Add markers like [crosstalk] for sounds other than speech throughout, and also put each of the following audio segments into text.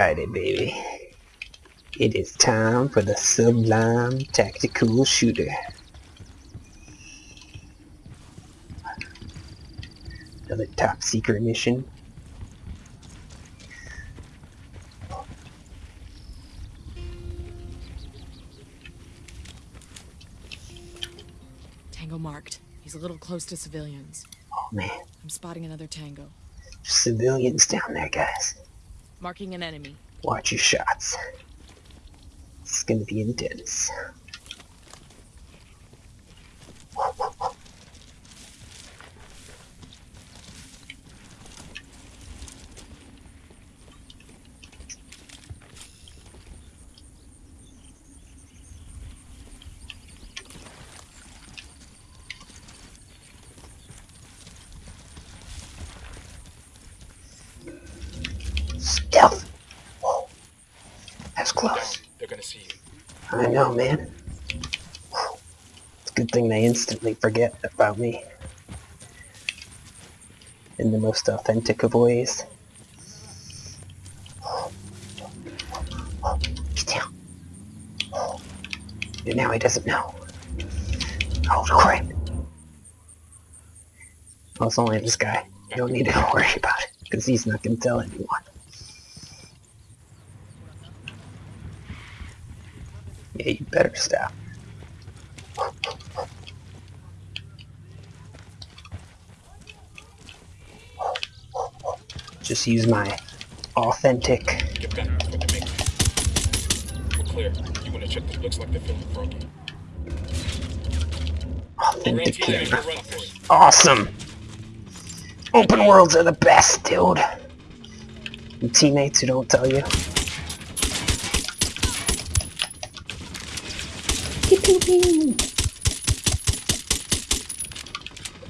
Alrighty, baby. It is time for the Sublime Tactical Shooter. Another top secret mission. Tango marked. He's a little close to civilians. Oh man, I'm spotting another tango. civilians down there, guys. Marking an enemy. Watch your shots. It's gonna be intense. Stealth! Whoa. That's close. They're gonna see you. I know, man. It's a good thing they instantly forget about me. In the most authentic of ways. Get down. And now he doesn't know. Oh crap. Well, it's only this guy. You don't need to [laughs] worry about it, because he's not going to tell anyone. Yeah, you better stop. Just use my authentic. Authentic camera. Awesome! Open worlds are the best, dude. Teammates who don't tell you.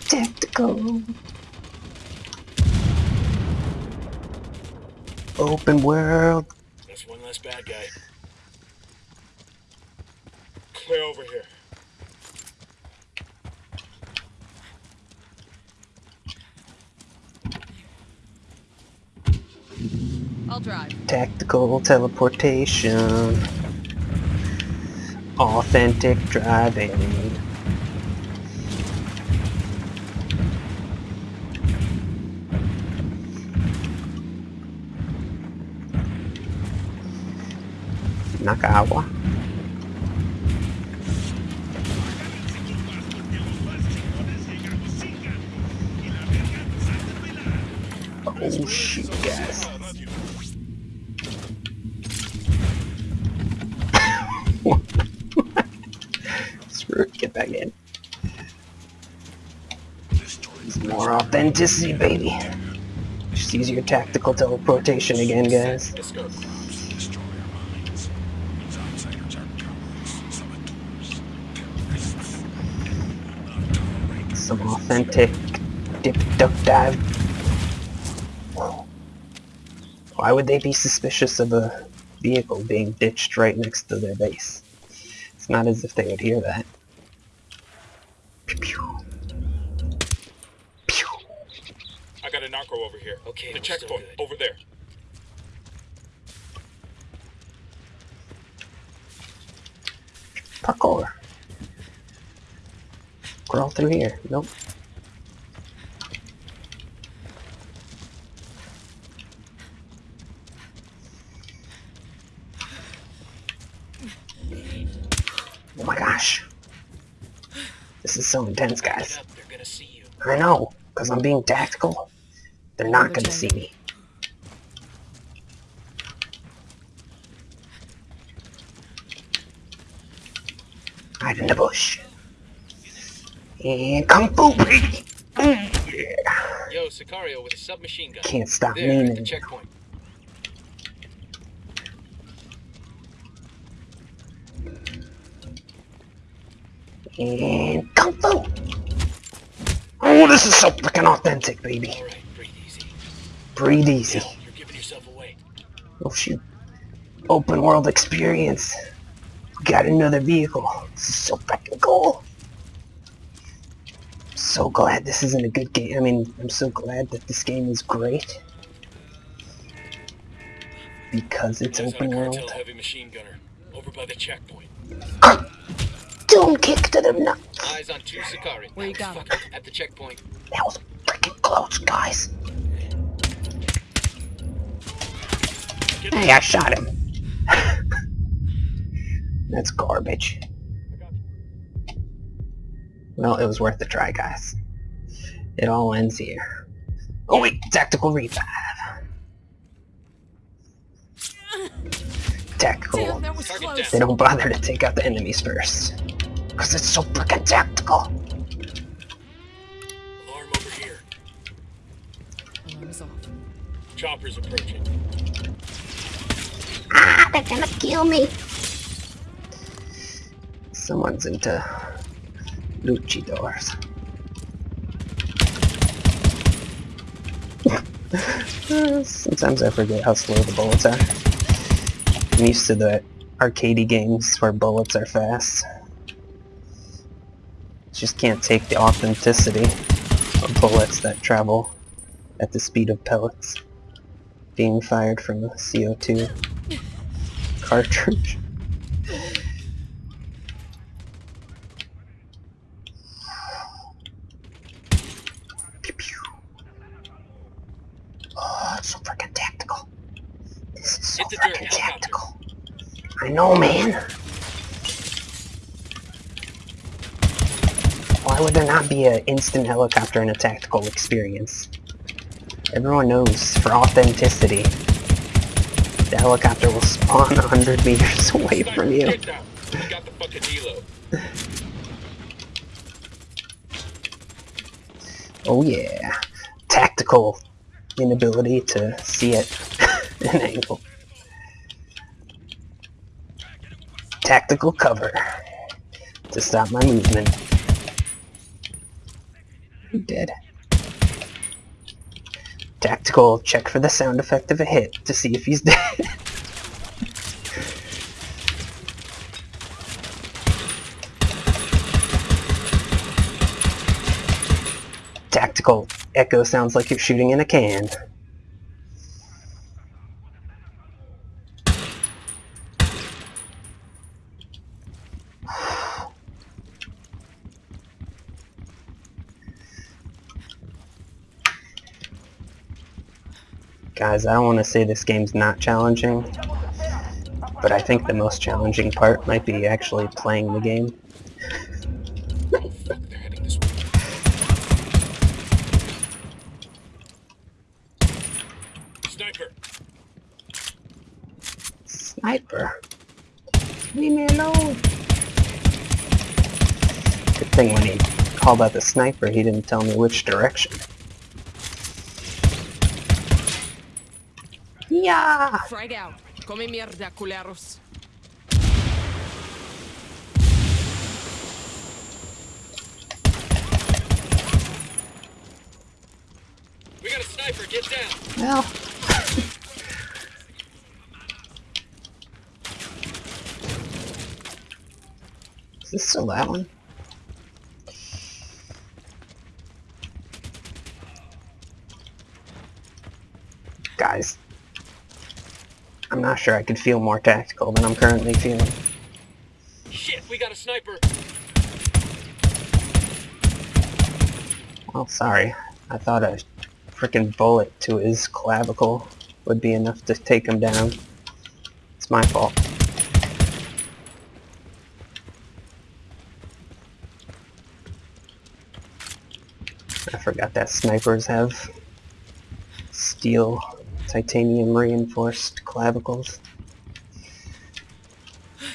Tactical. Open world. That's one less bad guy. Clear over here. I'll drive. Tactical teleportation. Authentic driving. Nakawa. Oh shit, guys. Get back in. More authenticity, baby. Just use your tactical teleportation again, guys. Some authentic dip duck dive. Why would they be suspicious of a vehicle being ditched right next to their base? It's not as if they would hear that. Pew pew. Pew. I got a narco over here. Okay, The we're checkpoint over there. Parkour. Crawl through here. Nope. Oh my gosh. This is so intense, guys. up, they're gonna see you. I know, because I'm being tactical. They're not the gonna see me. Hide in the bush. And Kung Fu, baby! Mm, yeah. Yo, Sicario with a submachine gun. Can't stop there, at the checkpoint. And Kung Fu! Oh, this is so freaking authentic, baby. All right, breathe easy. Breathe easy. You're giving yourself away. Oh shoot. Open world experience. Got another vehicle. This is so fucking cool. So glad this isn't a good game. I mean, I'm so glad that this game is great. because it's Eyes open world. heavy machine gunner. Over by the checkpoint. Don't kick to the nuts. Eyes on two Sakari. Where you got 'em? Fuck, At the checkpoint. That was freaking close, guys. Get Hey, I shot him. [laughs] That's garbage. Well, it was worth a try, guys. It all ends here. Oh wait, tactical revive. Tactical. Damn, that was Target close. They don't bother to take out the enemies first. Because it's so freaking tactical. Alarm over here. Alarm is off. Chopper's approaching. They're gonna kill me. Someone's into luchadors. [laughs] Sometimes I forget how slow the bullets are. I'm used to the arcadey games where bullets are fast. Just can't take the authenticity of bullets that travel at the speed of pellets being fired from a CO2 cartridge. Pew pew. Oh, it's so freaking tactical. This is so Hit freaking tactical. I know, man. Why would there not be an instant helicopter in a tactical experience? Everyone knows, for authenticity, the helicopter will spawn 100 meters [laughs] away from you. Oh yeah. Tactical inability to see it [laughs] an angle. Tactical cover to stop my movement. I'm dead. Tactical check for the sound effect of a hit to see if he's [laughs] dead. Tactical echo sounds like you're shooting in a can. Guys, I don't want to say this game's not challenging, but I think the most challenging part might be actually playing the game. Fuck, they're heading this way. Sniper. Sniper. Leave me alone. Good thing when he called out the sniper, he didn't tell me which direction. Yeah. Frag out. Come mierda, culeros. We got a sniper. Get down. Well. Is this still that one? Guys, I'm not sure I could feel more tactical than I'm currently feeling. Shit, we got a sniper. Well, sorry. I thought a freaking bullet to his clavicle would be enough to take him down. It's my fault. I forgot that snipers have steel, titanium reinforced clavicles.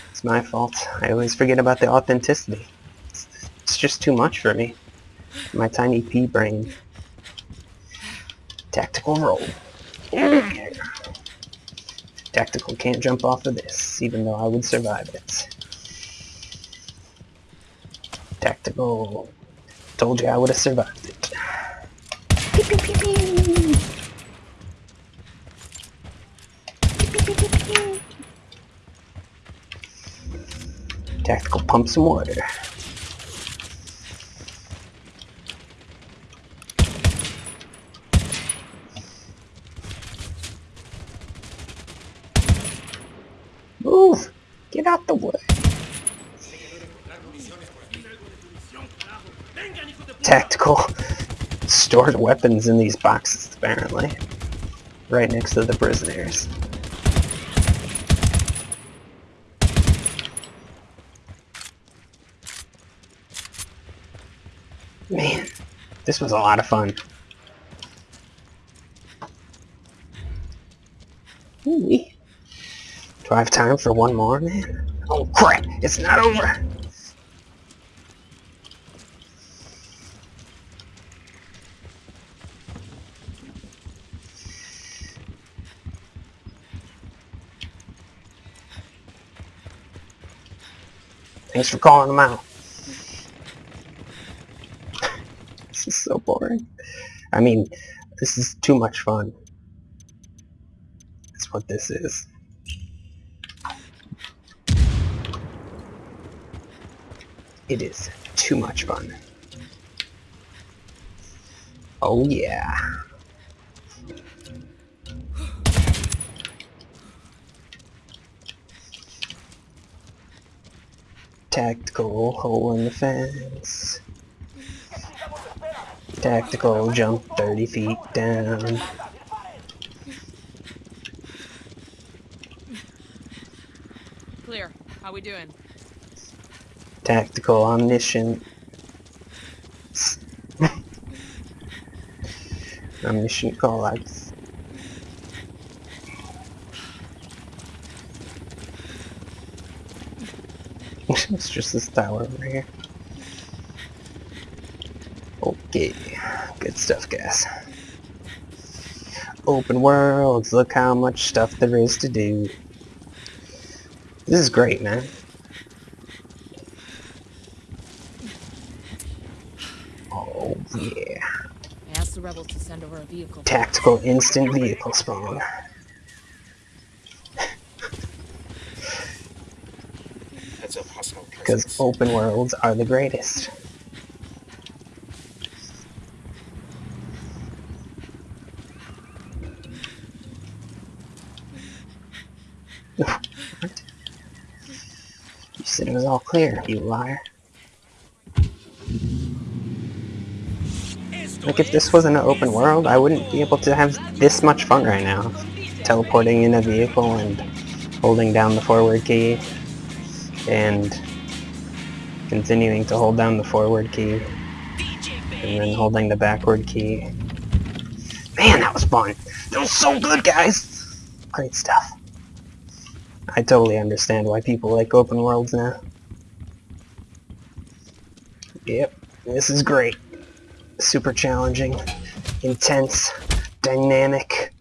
It's my fault. I always forget about the authenticity. It's, it's just too much for me. My tiny pea brain. Tactical roll. Tactical can't jump off of this, even though I would survive it. Tactical. Told you I would have survived it. Pump some water. Move! Get out the way! Tactical stored weapons in these boxes, apparently. Right next to the prisoners. Man, this was a lot of fun. Ooh, Do I have time for one more, man? Oh crap! It's not over! Thanks for calling them out. [laughs] this is so boring. I mean, this is too much fun. That's what this is. It is too much fun. Oh yeah. Tactical hole in the fence. Tactical jump 30 feet down. Clear. How we doing? Tactical omniscient. omniscient callouts. [laughs] it's just this tower over here. Okay, good stuff, guys. Open worlds, look how much stuff there is to do. This is great, man. Oh, yeah. I asked the rebels to send over a vehicle. Tactical instant vehicle spawn. Heads up, hostile Because open worlds are the greatest. It was all clear, you liar. Like if this wasn't an open world, I wouldn't be able to have this much fun right now. Teleporting in a vehicle and holding down the forward key and continuing to hold down the forward key and then holding the backward key. Man, that was fun! That was so good, guys! Great stuff. I totally understand why people like open worlds now. Yep, this is great. Super challenging, intense, dynamic,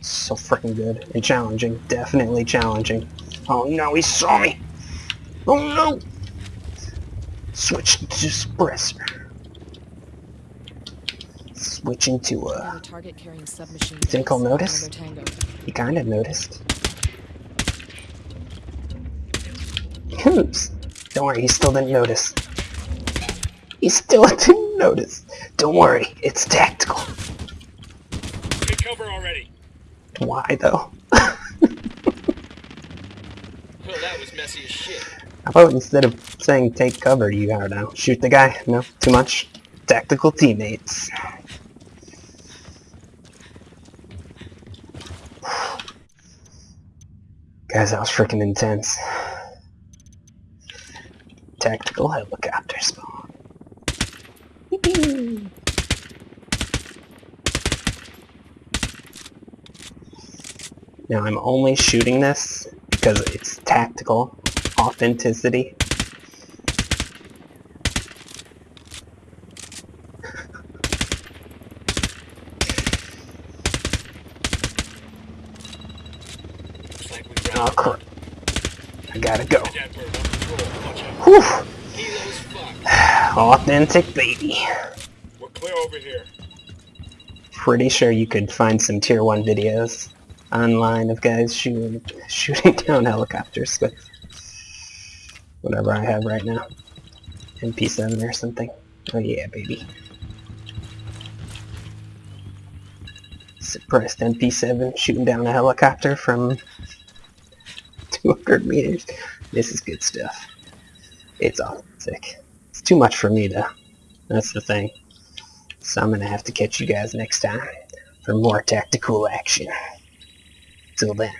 so freaking good and challenging. Definitely challenging. Oh no, he saw me! Oh no! Switch to suppressor. Switching to uh a target carrying submachine. Think he'll notice? He kind of noticed. Oops. Don't worry, he still didn't notice. He still [laughs] didn't notice. Don't worry, it's tactical. Take cover already. Why though? [laughs] Oh, that was messy as shit. How about instead of saying take cover, you, I don't know, shoot the guy? No? Too much? Tactical teammates. [sighs] Guys, that was freaking intense. Tactical helicopter spawn. Now I'm only shooting this because it's tactical authenticity. Looks like we Oh crap. I gotta go. that bird on patrol. Watch out. Whew! Authentic baby. We're clear over here. Pretty sure you could find some tier 1 videos online of guys shooting [laughs] shooting down helicopters with whatever I have right now. MP7 or something. Oh yeah, baby. Suppressed MP7 shooting down a helicopter from [laughs] 200 meters. This is good stuff. It's authentic. It's too much for me, though. That's the thing. So I'm gonna have to catch you guys next time for more tactical action. Till then.